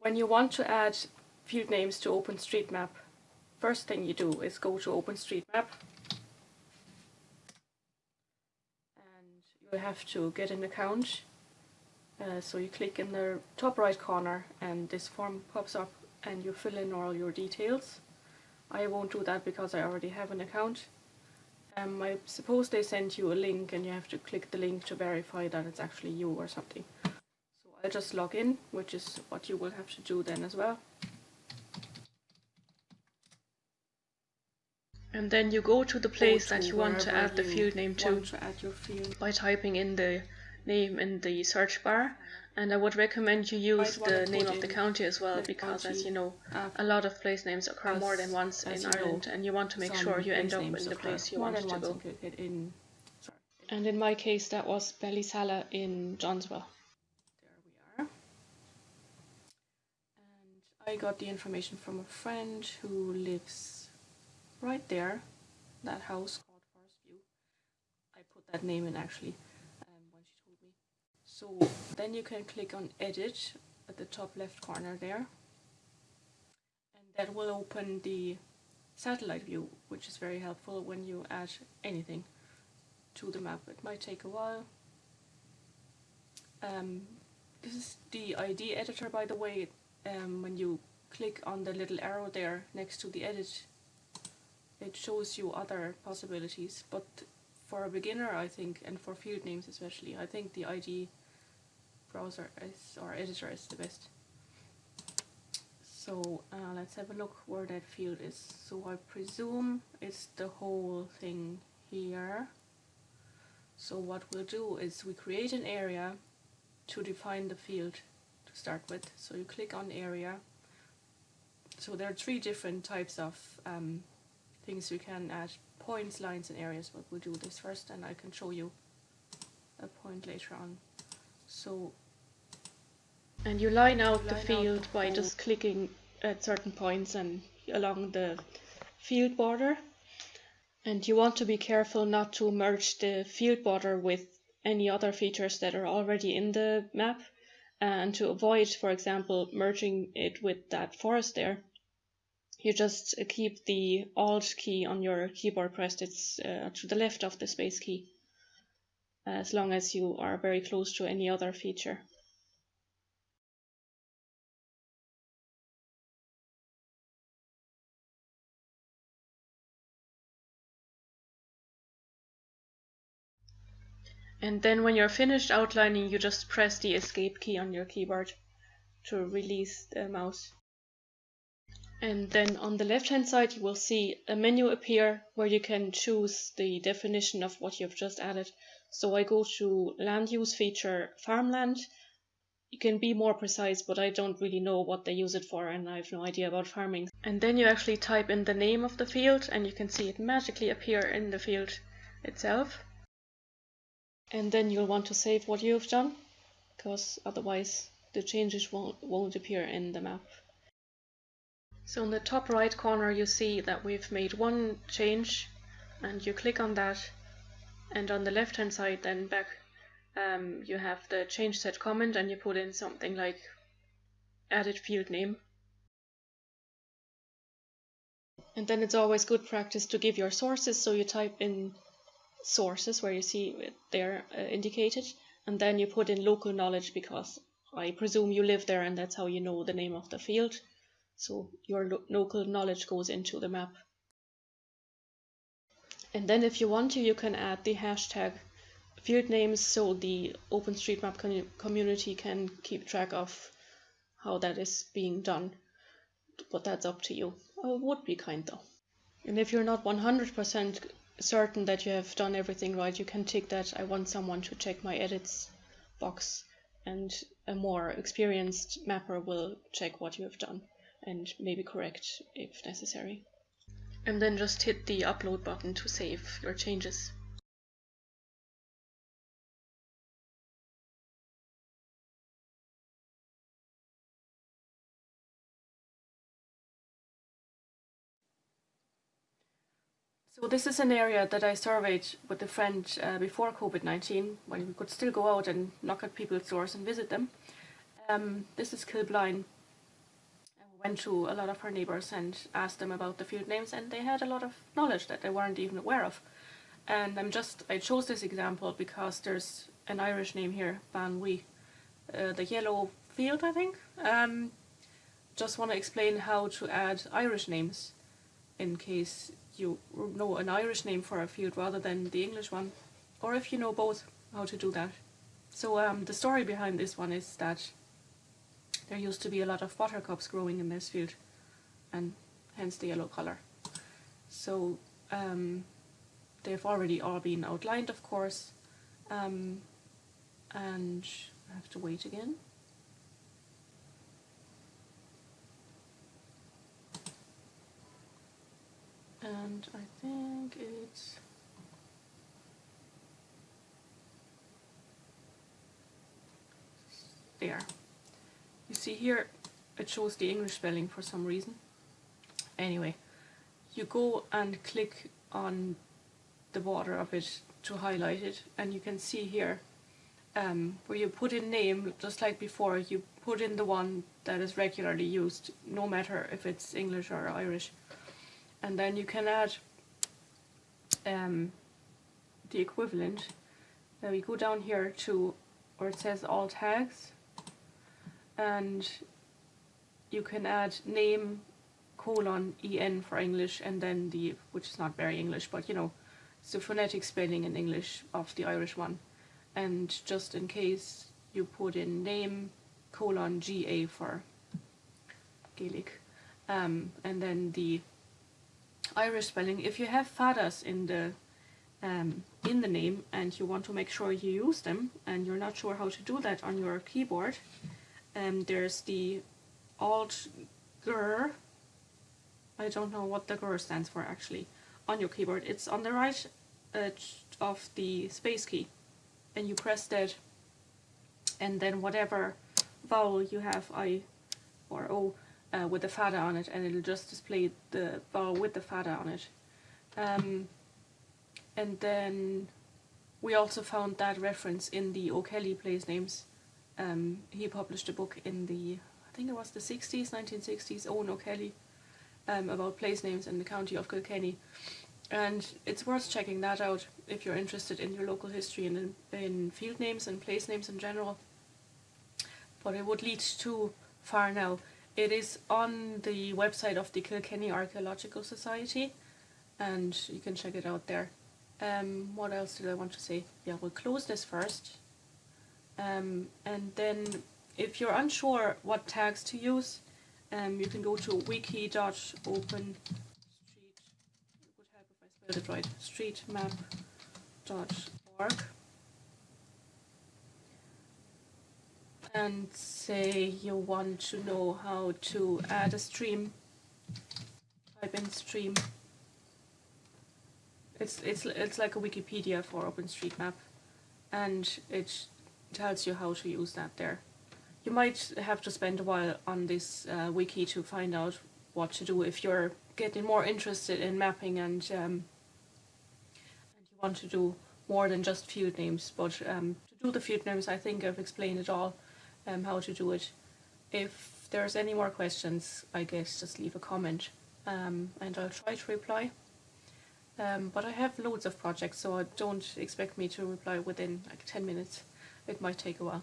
When you want to add field names to OpenStreetMap, first thing you do is go to OpenStreetMap and you have to get an account. Uh, so you click in the top right corner and this form pops up and you fill in all your details. I won't do that because I already have an account. Um, I suppose they send you a link and you have to click the link to verify that it's actually you or something. I'll just log in, which is what you will have to do then as well. And then you go to the place to that you want to add the field name to, to by typing in the name in the search bar and I would recommend you use the name of the county as well because as you know a lot of place names occur more than once in Ireland and you want to make sure you end up in the place you want to go. In, and in my case that was Ballysalla in Johnswell. There we are. And I got the information from a friend who lives right there, that house called Forest View. I put that name in actually. Um, when she told me. So then you can click on edit at the top left corner there and that will open the satellite view which is very helpful when you add anything to the map. It might take a while. Um, this is the ID editor by the way. Um, when you click on the little arrow there next to the edit it shows you other possibilities but for a beginner I think and for field names especially I think the ID browser is or editor is the best. So uh, let's have a look where that field is. So I presume it's the whole thing here. So what we'll do is we create an area to define the field start with. So you click on area. So there are three different types of um, things you can add points, lines and areas, but we'll do this first and I can show you a point later on. So and you line out line the field out the by just clicking at certain points and along the field border. And you want to be careful not to merge the field border with any other features that are already in the map and to avoid, for example, merging it with that forest there, you just keep the Alt key on your keyboard pressed. It's uh, to the left of the space key, as long as you are very close to any other feature. And then when you're finished outlining, you just press the escape key on your keyboard to release the mouse. And then on the left hand side you will see a menu appear where you can choose the definition of what you've just added. So I go to land use feature farmland. You can be more precise but I don't really know what they use it for and I have no idea about farming. And then you actually type in the name of the field and you can see it magically appear in the field itself and then you'll want to save what you've done because otherwise the changes won't, won't appear in the map. So in the top right corner you see that we've made one change and you click on that and on the left hand side then back um, you have the change set comment and you put in something like added field name and then it's always good practice to give your sources so you type in sources where you see they're uh, indicated and then you put in local knowledge because I presume you live there and that's how you know the name of the field so your lo local knowledge goes into the map and then if you want to you can add the hashtag field names so the OpenStreetMap com community can keep track of how that is being done but that's up to you. I would be kind though. And if you're not 100% certain that you have done everything right, you can tick that I want someone to check my edits box and a more experienced mapper will check what you have done and maybe correct if necessary. And then just hit the upload button to save your changes. So this is an area that I surveyed with a friend uh, before COVID-19, when we could still go out and knock at people's doors and visit them. Um, this is Kilbline, I went to a lot of her neighbours and asked them about the field names and they had a lot of knowledge that they weren't even aware of. And I'm just, I chose this example because there's an Irish name here, Banwy, uh, the yellow field I think. Um, just want to explain how to add Irish names in case you know an Irish name for a field rather than the English one, or if you know both, how to do that. So um, the story behind this one is that there used to be a lot of buttercups growing in this field and hence the yellow colour. So um, they've already all been outlined of course um, and I have to wait again. And I think it's there. You see here it shows the English spelling for some reason. Anyway, you go and click on the border of it to highlight it and you can see here um, where you put in name just like before you put in the one that is regularly used no matter if it's English or Irish and then you can add um, the equivalent. Now we go down here to where it says all tags and you can add name colon en for English and then the which is not very English but you know it's the phonetic spelling in English of the Irish one. And just in case you put in name colon ga for Gaelic um, and then the Irish spelling if you have fadas in the um, in the name and you want to make sure you use them and you're not sure how to do that on your keyboard um, there's the alt gur. I don't know what the gur stands for actually on your keyboard. It's on the right edge of the space key and you press that and then whatever vowel you have I or O uh, with the fada on it and it'll just display the vowel with the fada on it. Um, and then we also found that reference in the O'Kelly place names. Um, he published a book in the I think it was the 60s 1960s Owen O'Kelly um, about place names in the county of Kilkenny. And it's worth checking that out if you're interested in your local history and in, in field names and place names in general. But it would lead too far now. It is on the website of the Kilkenny Archaeological Society and you can check it out there. Um, what else did I want to say? Yeah, we'll close this first. Um, and then if you're unsure what tags to use, um, you can go to wiki.open it right, streetmap.org and say you want to know how to add a stream, type in stream. It's, it's, it's like a Wikipedia for OpenStreetMap and it tells you how to use that there. You might have to spend a while on this uh, wiki to find out what to do if you're getting more interested in mapping and um, want to do more than just field names, but um, to do the field names I think I've explained it all, um, how to do it. If there's any more questions, I guess just leave a comment um, and I'll try to reply. Um, but I have loads of projects, so don't expect me to reply within like 10 minutes. It might take a while.